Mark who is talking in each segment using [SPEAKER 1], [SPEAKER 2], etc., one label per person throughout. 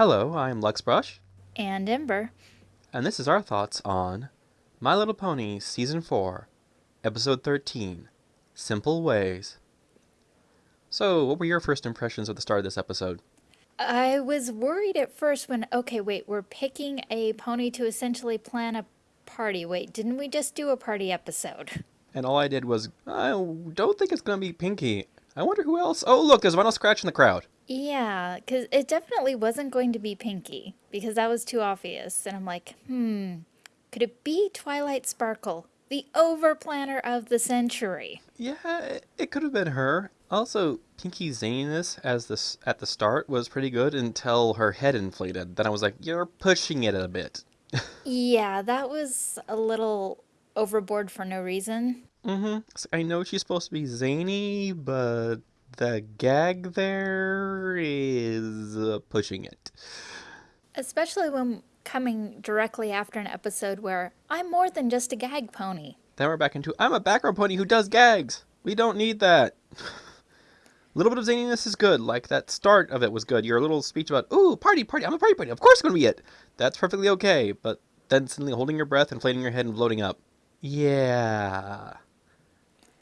[SPEAKER 1] Hello, I'm Luxbrush,
[SPEAKER 2] And Ember.
[SPEAKER 1] and this is our thoughts on My Little Pony Season 4, Episode 13 Simple Ways. So, what were your first impressions of the start of this episode?
[SPEAKER 2] I was worried at first when, okay, wait, we're picking a pony to essentially plan a party. Wait, didn't we just do a party episode?
[SPEAKER 1] And all I did was, I don't think it's going to be Pinkie. I wonder who else. Oh, look, there's Vinyl Scratch in the crowd.
[SPEAKER 2] Yeah, because it definitely wasn't going to be Pinkie, because that was too obvious. And I'm like, hmm, could it be Twilight Sparkle, the overplanner of the century?
[SPEAKER 1] Yeah, it, could have been her. Also, Pinkie's zaniness as this at the start was pretty good until her head inflated. Then I was like, you're pushing it a bit.
[SPEAKER 2] Yeah, that was a little overboard for no reason.
[SPEAKER 1] Mm-hmm. I know she's supposed to be zany, but the gag there is uh, pushing it.
[SPEAKER 2] Especially when coming directly after an episode where I'm more than just a gag pony.
[SPEAKER 1] Then we're back into I'm a background pony who does gags. We don't need that. A little bit of zaniness is good. Like that start of it was good. Your little speech about, ooh, party, party, I'm a party pony. Of course it's going to be it. That's perfectly okay. But then suddenly holding your breath, inflating your head, and floating up. Yeah.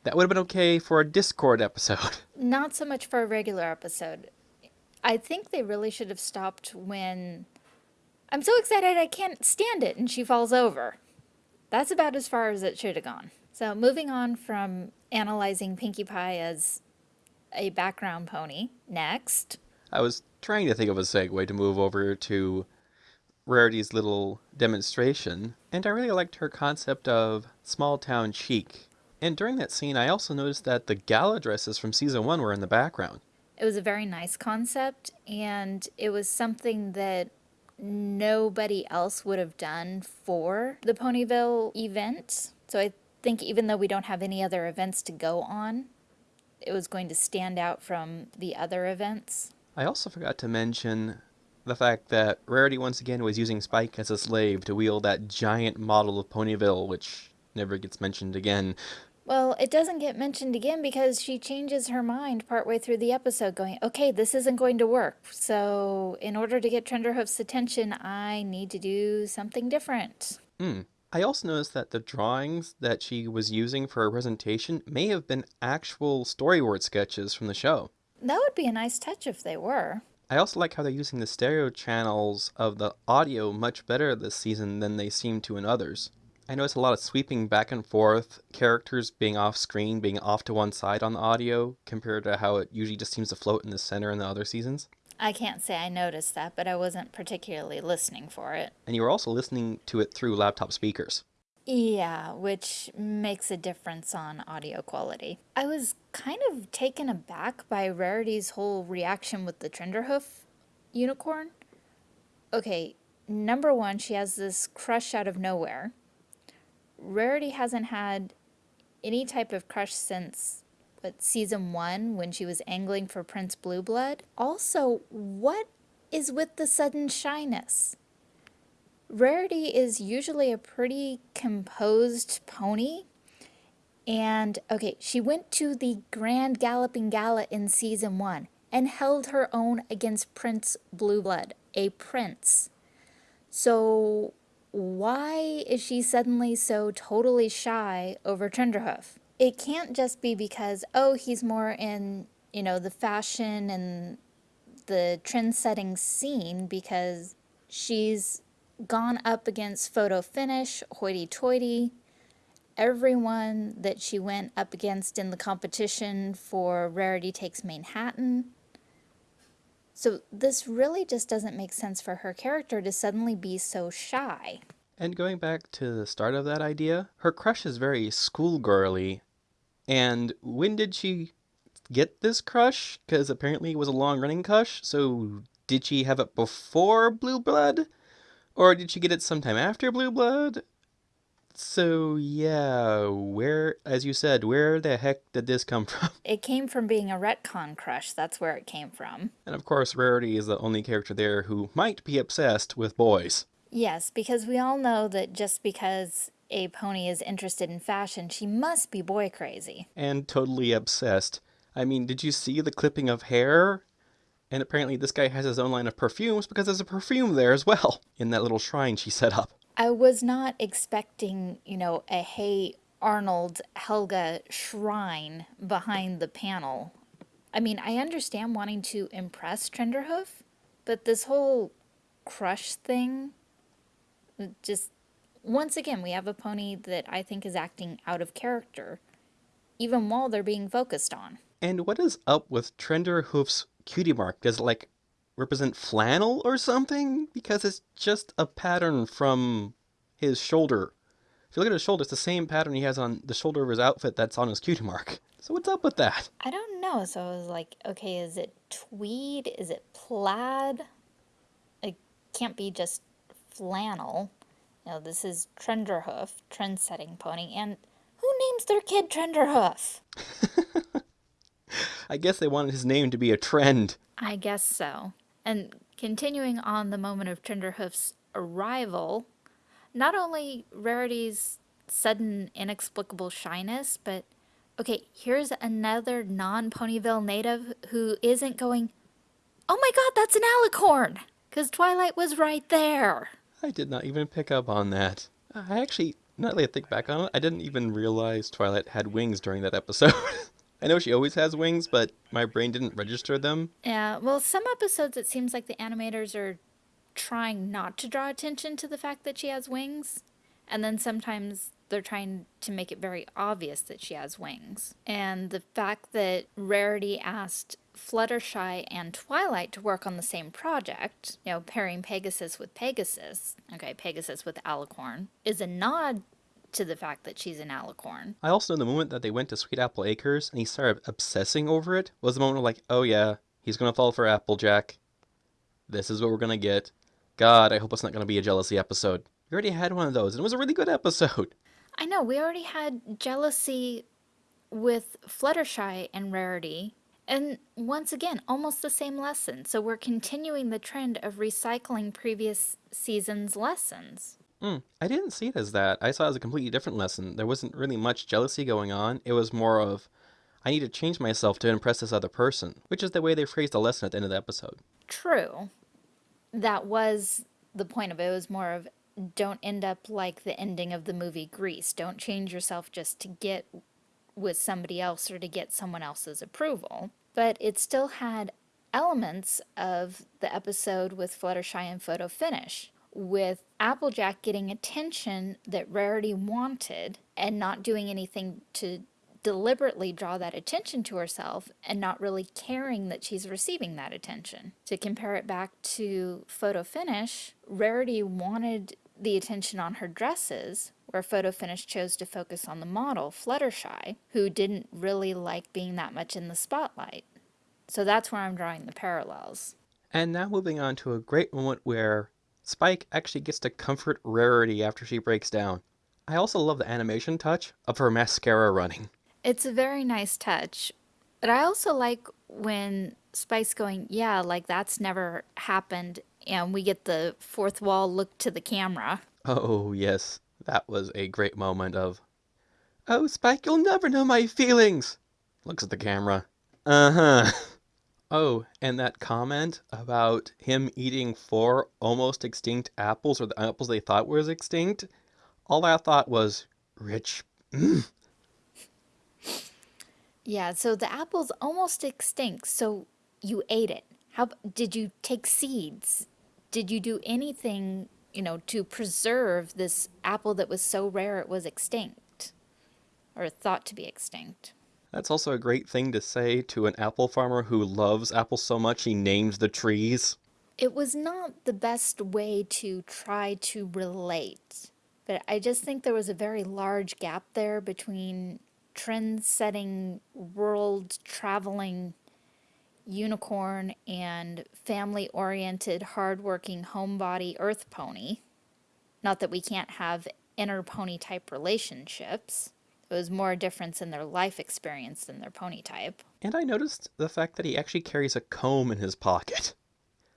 [SPEAKER 1] That would have been okay for a Discord episode.
[SPEAKER 2] Not so much for a regular episode. I think they really should have stopped when I'm so excited I can't stand it and she falls over. That's about as far as it should have gone. So, moving on from analyzing Pinkie Pie as a background pony, next.
[SPEAKER 1] I was trying to think of a segue to move over to Rarity's little demonstration, and I really liked her concept of small town chic. And during that scene, I also noticed that the gala dresses from season one were in the background.
[SPEAKER 2] It was a very nice concept, and it was something that nobody else would have done for the Ponyville event. So I think even though we don't have any other events to go on, it was going to stand out from the other events.
[SPEAKER 1] I also forgot to mention the fact that Rarity once again was using Spike as a slave to wield that giant model of Ponyville, which never gets mentioned again.
[SPEAKER 2] Well, it doesn't get mentioned again because she changes her mind partway through the episode, going, okay, this isn't going to work. So, in order to get Trenderhoof's attention, I need to do something different.
[SPEAKER 1] Hmm. I also noticed that the drawings that she was using for her presentation may have been actual storyboard sketches from the show.
[SPEAKER 2] That would be a nice touch if they were.
[SPEAKER 1] I also like how they're using the stereo channels of the audio much better this season than they seem to in others. I noticed a lot of sweeping back and forth, characters being off screen, being off to one side on the audio, compared to how it usually just seems to float in the center in the other seasons.
[SPEAKER 2] I can't say I noticed that, but I wasn't particularly listening for it.
[SPEAKER 1] And you were also listening to it through laptop speakers.
[SPEAKER 2] Yeah, which makes a difference on audio quality. I was kind of taken aback by Rarity's whole reaction with the Trenderhoof unicorn. Okay, number one, she has this crush out of nowhere. Rarity hasn't had any type of crush since what season one when she was angling for Prince Blueblood. Also, what is with the sudden shyness? Rarity is usually a pretty composed pony. And okay, she went to the Grand Galloping Gala in season one and held her own against Prince Blueblood, a prince. So, why is she suddenly so totally shy over Trenderhoof? It can't just be because, oh, he's more in, you know, the fashion and the trend setting scene because she's gone up against Photo Finish, Hoity Toity, everyone that she went up against in the competition for Rarity Takes Manhattan. So this really just doesn't make sense for her character to suddenly be so shy.
[SPEAKER 1] And going back to the start of that idea, her crush is very schoolgirly. And when did she get this crush? Because apparently it was a long running crush. So did she have it before Blueblood? Or did she get it sometime after Blueblood? So yeah, where, as you said, where the heck did this come from?
[SPEAKER 2] It came from being a retcon crush, that's where it came from.
[SPEAKER 1] And of course, Rarity is the only character there who might be obsessed with boys.
[SPEAKER 2] Yes, because we all know that just because a pony is interested in fashion, she must be boy crazy.
[SPEAKER 1] And totally obsessed. I mean, did you see the clipping of hair? And apparently, this guy has his own line of perfumes because there's a perfume there as well in that little shrine she set up.
[SPEAKER 2] I was not expecting, you know, a Hey Arnold Helga shrine behind the panel. I mean, I understand wanting to impress Trenderhoof, but this whole crush thing just once again we have a pony that I think is acting out of character even while they're being focused on.
[SPEAKER 1] And what is up with Trenderhoof's cutie mark? Does it like represent flannel or something? Because it's just a pattern from his shoulder. If you look at his shoulder, it's the same pattern he has on the shoulder of his outfit that's on his cutie mark. So what's up with that?
[SPEAKER 2] I don't know. So I was like, okay, is it tweed? Is it plaid? It can't be just flannel. You know, this is Trenderhoof, trend-setting pony, and who names their kid Trenderhoof?
[SPEAKER 1] I guess they wanted his name to be a trend.
[SPEAKER 2] I guess so. And continuing on the moment of Trenderhoof's arrival, not only Rarity's sudden inexplicable shyness, but okay, here's another non Ponyville native who isn't going, oh my god, that's an alicorn! Because Twilight was right there.
[SPEAKER 1] I did not even pick up on that. I actually, now that I think back on it, I didn't even realize Twilight had wings during that episode. I know she always has wings, but my brain didn't register them.
[SPEAKER 2] Yeah, well, some episodes it seems like the animators are trying not to draw attention to the fact that she has wings, and then sometimes they're trying to make it very obvious that she has wings. And the fact that Rarity asked Fluttershy and Twilight to work on the same project, you know, pairing Pegasus with Pegasus, okay, Pegasus with Alicorn, is a nod to the fact that she's an alicorn.
[SPEAKER 1] I also know the moment that they went to Sweet Apple Acres and he started obsessing over it was the moment of like, oh yeah, he's gonna fall for Applejack. This is what we're gonna get. God, I hope it's not gonna be a jealousy episode. We already had one of those, and it was a really good episode.
[SPEAKER 2] I know, we already had jealousy with Fluttershy and Rarity, and once again, almost the same lesson. So we're continuing the trend of recycling previous season's lessons.
[SPEAKER 1] Mm, I didn't see it as that. I saw it as a completely different lesson. There wasn't really much jealousy going on. It was more of, I need to change myself to impress this other person, which is the way they phrased the lesson at the end of the episode.
[SPEAKER 2] True. That was the point of it. It was more of, don't end up like the ending of the movie Grease. Don't change yourself just to get with somebody else or to get someone else's approval. But it still had elements of the episode with Fluttershy and Photo Finish with Applejack getting attention that Rarity wanted and not doing anything to deliberately draw that attention to herself and not really caring that she's receiving that attention. To compare it back to Photo Finish, Rarity wanted the attention on her dresses, where Photo Finish chose to focus on the model, Fluttershy, who didn't really like being that much in the spotlight. So that's where I'm drawing the parallels.
[SPEAKER 1] And now moving on to a great moment where Spike actually gets to comfort Rarity after she breaks down. I also love the animation touch of her mascara running.
[SPEAKER 2] It's a very nice touch. But I also like when Spike's going, yeah, like that's never happened, and we get the fourth wall look to the camera.
[SPEAKER 1] Oh, yes. That was a great moment of, Oh, Spike, you'll never know my feelings! Looks at the camera. Uh-huh. Oh, and that comment about him eating four almost extinct apples, or the apples they thought was extinct, all I thought was, rich. Mm.
[SPEAKER 2] Yeah, so the apple's almost extinct, so you ate it. How did you take seeds? Did you do anything, you know, to preserve this apple that was so rare it was extinct? Or thought to be extinct?
[SPEAKER 1] That's also a great thing to say to an apple farmer who loves apples so much he names the trees.
[SPEAKER 2] It was not the best way to try to relate, but I just think there was a very large gap there between trend-setting, world-traveling unicorn and family-oriented, hard-working homebody earth pony. Not that we can't have inner pony type relationships. It was more a difference in their life experience than their pony type.
[SPEAKER 1] And I noticed the fact that he actually carries a comb in his pocket.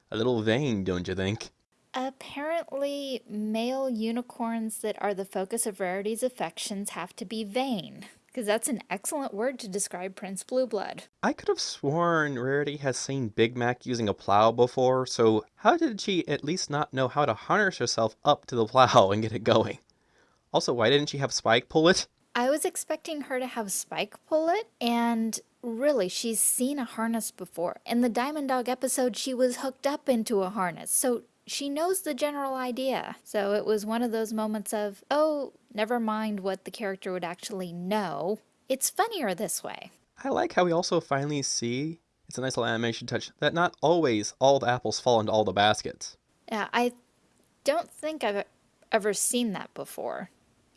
[SPEAKER 1] A little vain, don't you think?
[SPEAKER 2] Apparently, male unicorns that are the focus of Rarity's affections have to be vain. Because that's an excellent word to describe Prince Blueblood.
[SPEAKER 1] I could have sworn Rarity has seen Big Mac using a plow before, so how did she at least not know how to harness herself up to the plow and get it going? Also, why didn't she have Spike pull it?
[SPEAKER 2] I was expecting her to have Spike pull it, and really, she's seen a harness before. In the Diamond Dog episode, she was hooked up into a harness, so she knows the general idea. So it was one of those moments of, oh, never mind what the character would actually know. It's funnier this way.
[SPEAKER 1] I like how we also finally see, it's a nice little animation touch, that not always all the apples fall into all the baskets.
[SPEAKER 2] Yeah, I don't think I've ever seen that before.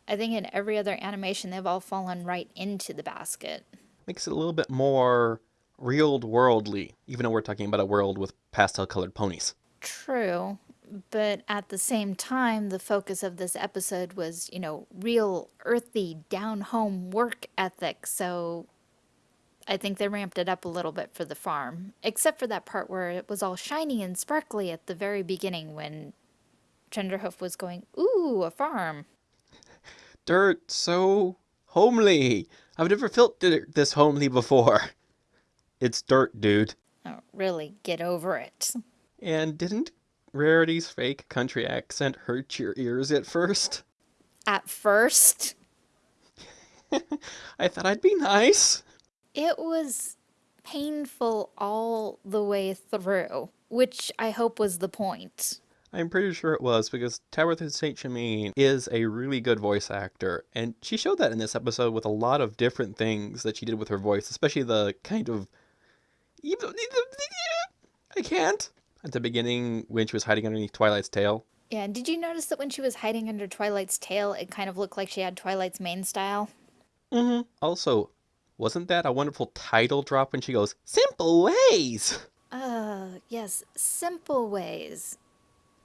[SPEAKER 2] I think in every other animation, they've all fallen right into the basket.
[SPEAKER 1] Makes it a little bit more real worldly, even though we're talking about a world with pastel colored ponies.
[SPEAKER 2] True, but at the same time, the focus of this episode was, you know, real earthy, down home work ethic. So I think they ramped it up a little bit for the farm, except for that part where it was all shiny and sparkly at the very beginning when Trenderhoof was going, Ooh, a farm
[SPEAKER 1] dirt so homely. I've never felt dirt this homely before. It's dirt, dude.
[SPEAKER 2] Oh, really, get over it.
[SPEAKER 1] And didn't Rarity's fake country accent hurt your ears at first?
[SPEAKER 2] At first?
[SPEAKER 1] I thought I'd be nice.
[SPEAKER 2] It was painful all the way through, which I hope was the point.
[SPEAKER 1] I'm pretty sure it was because Tabitha St. Germain is a really good voice actor, and she showed that in this episode with a lot of different things that she did with her voice, especially the kind of. I can't. At the beginning, when she was hiding underneath Twilight's tail.
[SPEAKER 2] Yeah, did you notice that when she was hiding under Twilight's tail, it kind of looked like she had Twilight's mane style?
[SPEAKER 1] Mm hmm. Also, wasn't that a wonderful title drop when she goes, Simple Ways?
[SPEAKER 2] Uh, yes, Simple Ways.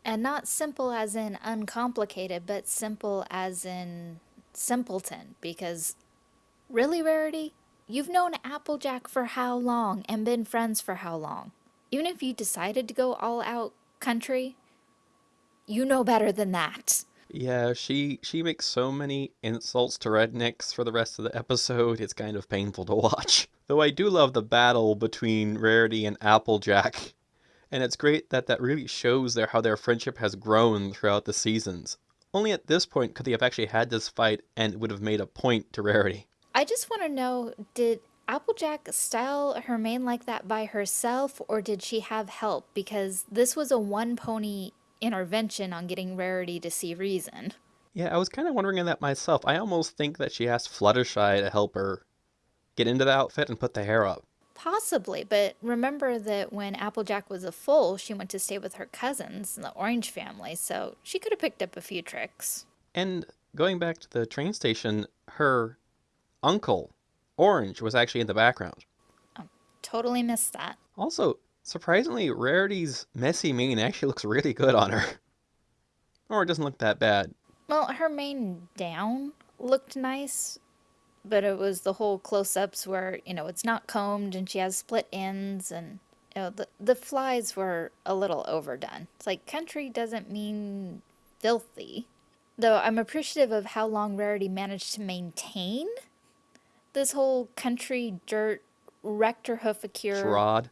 [SPEAKER 2] And not simple as in uncomplicated, but simple as in simpleton. Because, really, Rarity? You've known Applejack for how long and been friends for how long? Even if you decided to go all out country, you know better than that.
[SPEAKER 1] Yeah, she she makes so many insults to rednecks for the rest of the episode. It's kind of painful to watch. Though I do love the battle between Rarity and Applejack and it's great that that really shows there how their friendship has grown throughout the seasons. Only at this point could they have actually had this fight and it would have made a point to Rarity.
[SPEAKER 2] I just want to know, did Applejack style her mane like that by herself or did she have help? Because this was a one pony intervention on getting Rarity to see reason.
[SPEAKER 1] Yeah, I was kind of wondering that myself. I almost think that she asked Fluttershy to help her get into the outfit and put the hair up.
[SPEAKER 2] Possibly, but remember that when Applejack was a foal, she went to stay with her cousins, in the Orange family, so she could have picked up a few tricks.
[SPEAKER 1] And going back to the train station, her uncle, Orange, was actually in the background.
[SPEAKER 2] Oh, totally missed that.
[SPEAKER 1] Also, surprisingly, Rarity's messy mane actually looks really good on her. Or it doesn't look that bad.
[SPEAKER 2] Well, her mane down looked nice, but it was the whole close-ups where you know it's not combed and she has split ends and you know the the flies were a little overdone. It's like country doesn't mean filthy, though. I'm appreciative of how long Rarity managed to maintain this whole country dirt rector hoofacure
[SPEAKER 1] charade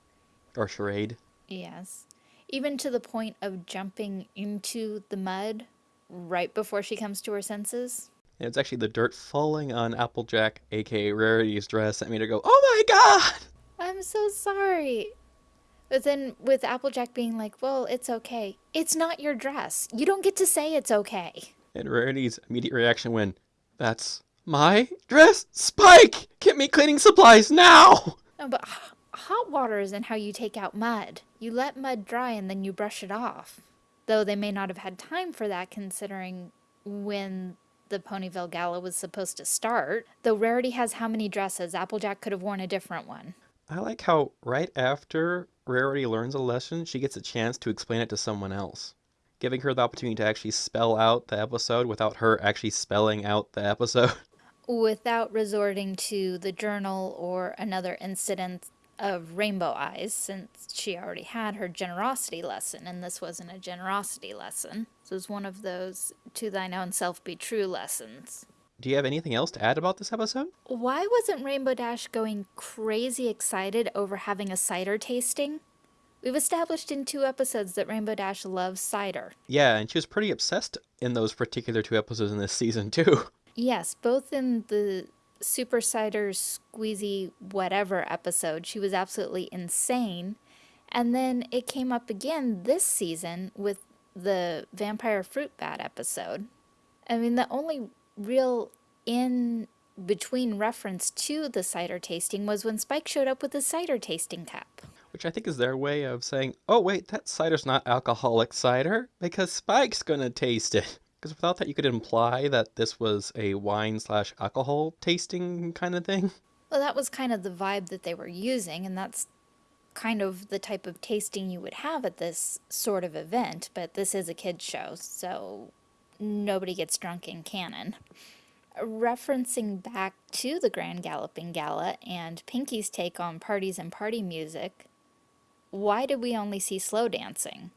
[SPEAKER 1] or charade.
[SPEAKER 2] Yes, even to the point of jumping into the mud right before she comes to her senses.
[SPEAKER 1] And it's actually the dirt falling on Applejack, aka Rarity's dress, that made her go, Oh my god!
[SPEAKER 2] I'm so sorry. But then with Applejack being like, Well, it's okay. It's not your dress. You don't get to say it's okay.
[SPEAKER 1] And Rarity's immediate reaction when, That's my dress? Spike! Get me cleaning supplies now!
[SPEAKER 2] No, but hot water isn't how you take out mud. You let mud dry and then you brush it off. Though they may not have had time for that considering when the Ponyville Gala was supposed to start. Though Rarity has how many dresses? Applejack could have worn a different one.
[SPEAKER 1] I like how right after Rarity learns a lesson, she gets a chance to explain it to someone else, giving her the opportunity to actually spell out the episode without her actually spelling out the episode.
[SPEAKER 2] Without resorting to the journal or another incident of rainbow eyes since she already had her generosity lesson and this wasn't a generosity lesson. This was one of those to thine own self be true lessons.
[SPEAKER 1] do you have anything else to add about this episode?
[SPEAKER 2] Why wasn't Rainbow Dash going crazy excited over having a cider tasting? We've established in two episodes that Rainbow Dash loves cider.
[SPEAKER 1] Yeah, and she was pretty obsessed in those particular two episodes in this season, too.
[SPEAKER 2] Yes, both in the Super Cider Squeezy Whatever episode, she was absolutely insane. And then it came up again this season with the Vampire Fruit Bat episode. I mean, the only real in between reference to the cider tasting was when Spike showed up with the cider tasting cup.
[SPEAKER 1] Which I think is their way of saying, oh, wait, that cider's not alcoholic cider because Spike's gonna taste it. Because without that, you could imply that this was a wine slash alcohol tasting kind of thing.
[SPEAKER 2] Well, that was kind of the vibe that they were using, and that's kind of the type of tasting you would have at this sort of event, but this is a kid's show, so nobody gets drunk in canon. Referencing back to the Grand Galloping Gala and Pinkie's take on parties and party music, why did we only see slow dancing?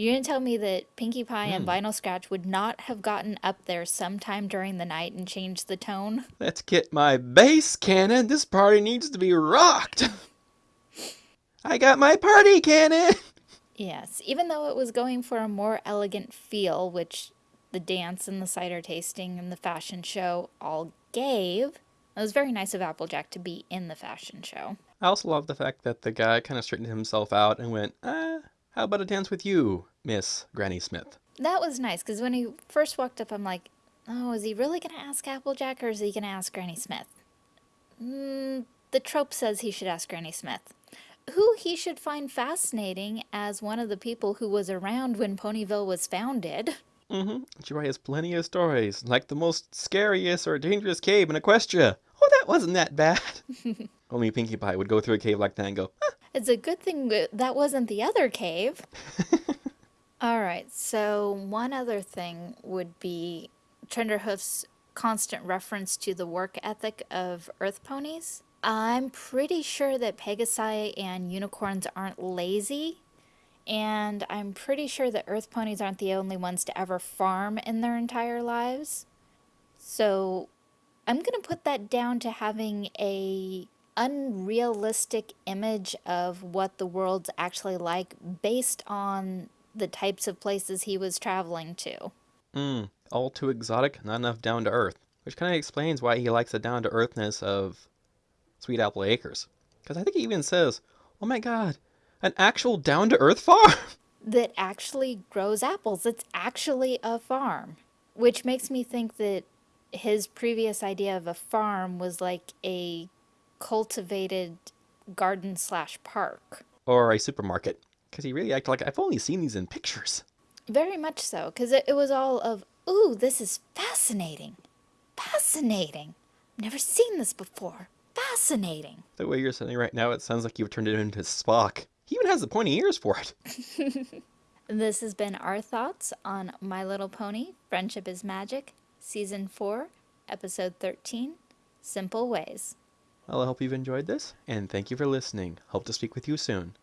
[SPEAKER 2] You're going to tell me that Pinkie Pie and
[SPEAKER 1] Hmm.
[SPEAKER 2] Vinyl Scratch would not have gotten up there sometime during the night and changed the tone?
[SPEAKER 1] Let's get my bass cannon. This party needs to be rocked. I got my party cannon.
[SPEAKER 2] Yes, even though it was going for a more elegant feel, which the dance and the cider tasting and the fashion show all gave, it was very nice of Applejack to be in the fashion show.
[SPEAKER 1] I also love the fact that the guy kind of straightened himself out and went, ah, how about a dance with you, Miss Granny Smith?
[SPEAKER 2] That was nice because when he first walked up, I'm like, oh, is he really going to ask Applejack or is he going to ask Granny Smith? Mm, the trope says he should ask Granny Smith, who he should find fascinating as one of the people who was around when Ponyville was founded.
[SPEAKER 1] Mm-hmm. She has plenty of stories, like the most scariest or dangerous cave in Equestria. Oh, that wasn't that bad. Only Pinkie Pie would go through a cave like that and go, "Ah,
[SPEAKER 2] It's a good thing that that wasn't the other cave. All right, so one other thing would be Trenderhoof's constant reference to the work ethic of Earth ponies. I'm pretty sure that Pegasi and unicorns aren't lazy, and I'm pretty sure that Earth ponies aren't the only ones to ever farm in their entire lives. So I'm going to put that down to having a unrealistic image of what the world's actually like based on the types of places he was traveling to.
[SPEAKER 1] mm, all too exotic, not enough down to earth. Which kind of explains why he likes the down to earthness of Sweet Apple Acres. Because I think he even says, oh my god, an actual down to earth farm!
[SPEAKER 2] That actually grows apples. It's actually a farm. Which makes me think that his previous idea of a farm was like a cultivated garden slash park.
[SPEAKER 1] or a supermarket. Because he really acted like I've only seen these in pictures.
[SPEAKER 2] Very much so, because it, it was all of, ooh, this is fascinating. Fascinating. Never seen this before. Fascinating.
[SPEAKER 1] The way you're sitting right now, it sounds like you've turned it into Spock. He even has the pointy ears for it.
[SPEAKER 2] This has been our thoughts on My Little Pony Friendship is Magic, Season 4, Episode 13 Simple Ways.
[SPEAKER 1] Well, I hope you've enjoyed this, and thank you for listening. Hope to speak with you soon.